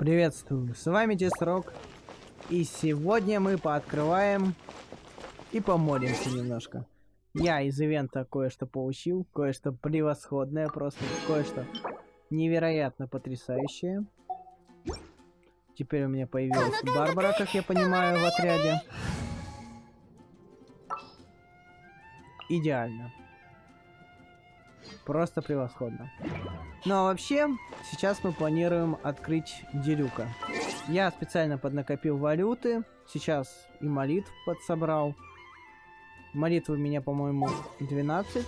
Приветствую, с вами Десрок. И сегодня мы пооткрываем и помолимся немножко. Я из ивента кое-что получил, кое-что превосходное просто, кое-что невероятно потрясающее. Теперь у меня появилась Барбара, как я понимаю, в отряде. Идеально. Просто превосходно. Ну а вообще, сейчас мы планируем открыть Делюка. Я специально поднакопил валюты. Сейчас и молитв подсобрал. Молитвы у меня, по-моему, 12.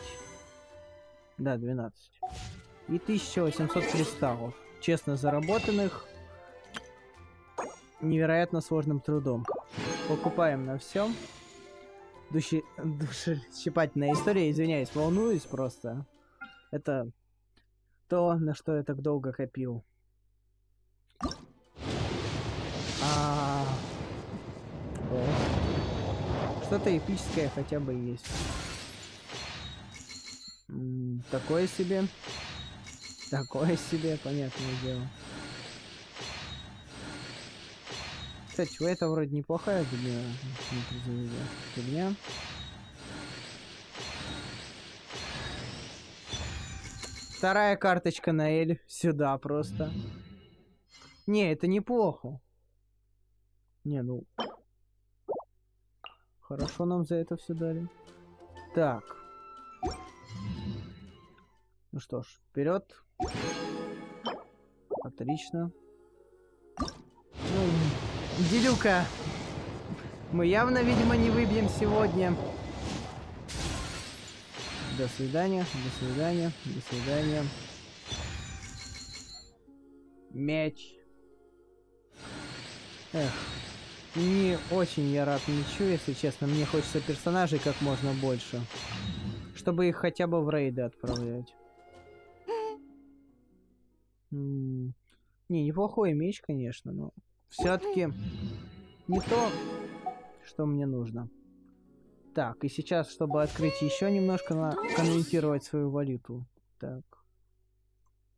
Да, 12. И 1800 кристаллов. Честно заработанных. Невероятно сложным трудом. Покупаем на всем. Души... Душещипательная история, извиняюсь, волнуюсь просто. Это то, на что я так долго копил. А... Что-то эпическое хотя бы есть. Такое себе. Такое себе, понятное дело. Кстати, это вроде неплохая фигня. Фигня. Вторая карточка на Эль. Сюда просто. Не, это неплохо. Не, ну... Хорошо нам за это все дали. Так. Ну что ж, вперед. Отлично. Ну, Делюка. Мы явно, видимо, не выбьем сегодня. До свидания, до свидания, до свидания. Мяч. Эх, не очень я рад ничего, если честно. Мне хочется персонажей как можно больше. Чтобы их хотя бы в рейды отправлять. не, неплохой меч, конечно, но все-таки не то, что мне нужно. Так, и сейчас, чтобы открыть еще немножко, на конвертировать свою валюту. Так.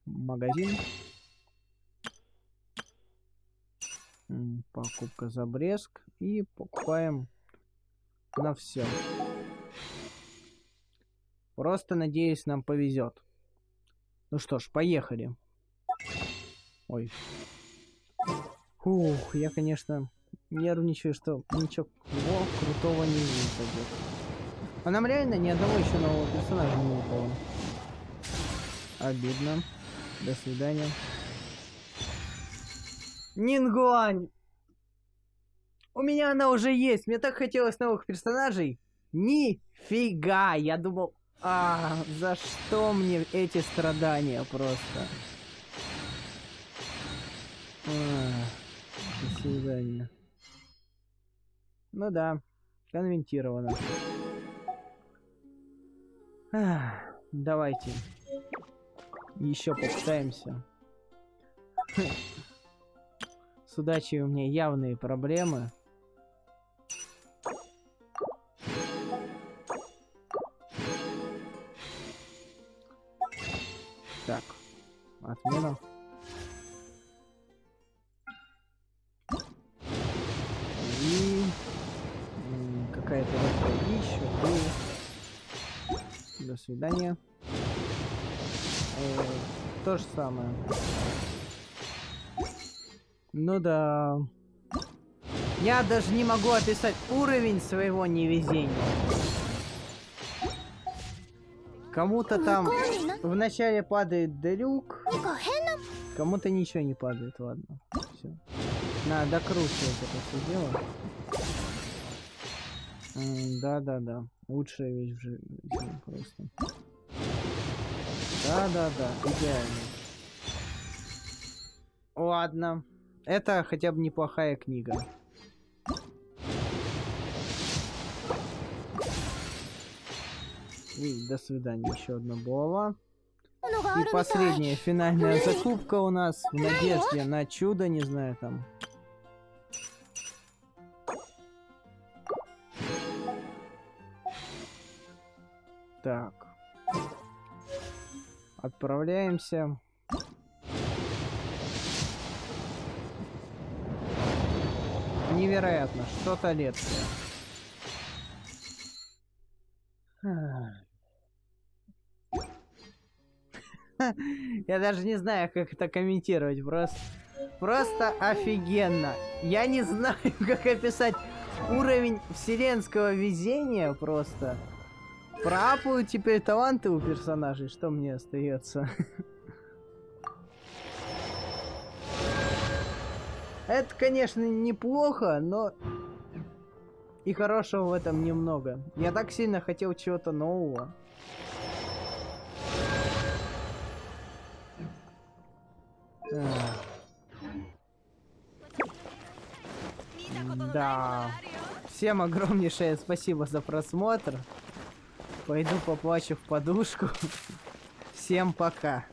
Магазин. Покупка за Бреск. И покупаем на все. Просто надеюсь, нам повезет. Ну что ж, поехали. Ой. Ух, я, конечно, нервничаю, что ничего крутого не выпадет. А нам реально ни одного еще нового персонажа не выпало. Обидно. До свидания. Нингуань! У меня она уже есть. Мне так хотелось новых персонажей. Нифига! Я думал... А, за что мне эти страдания просто? А, до свидания. Ну да, конвентировано. Давайте. Еще попытаемся. С удачей у меня явные проблемы. Так, отмена. Свидания. Э, то же самое. Ну да. Я даже не могу описать уровень своего невезения. Кому-то там вначале падает делюк, кому-то ничего не падает, ладно. Все. Надо докручивать это все дело. Да-да-да. Лучшая вещь в жизни просто. Да-да-да, идеально. Ладно. Это хотя бы неплохая книга. И до свидания. Еще одна булава. И последняя финальная закупка у нас в надежде на чудо, не знаю там. Так. невероятно, что-то лет. Я даже не знаю, как это комментировать. Просто, просто офигенно. Я не знаю, как описать уровень вселенского везения просто. Пропают теперь таланты у персонажей. Что мне остается? Это, конечно, неплохо, но и хорошего в этом немного. Я так сильно хотел чего-то нового. Да. Всем огромнейшее спасибо за просмотр. Пойду поплачу в подушку. Всем пока.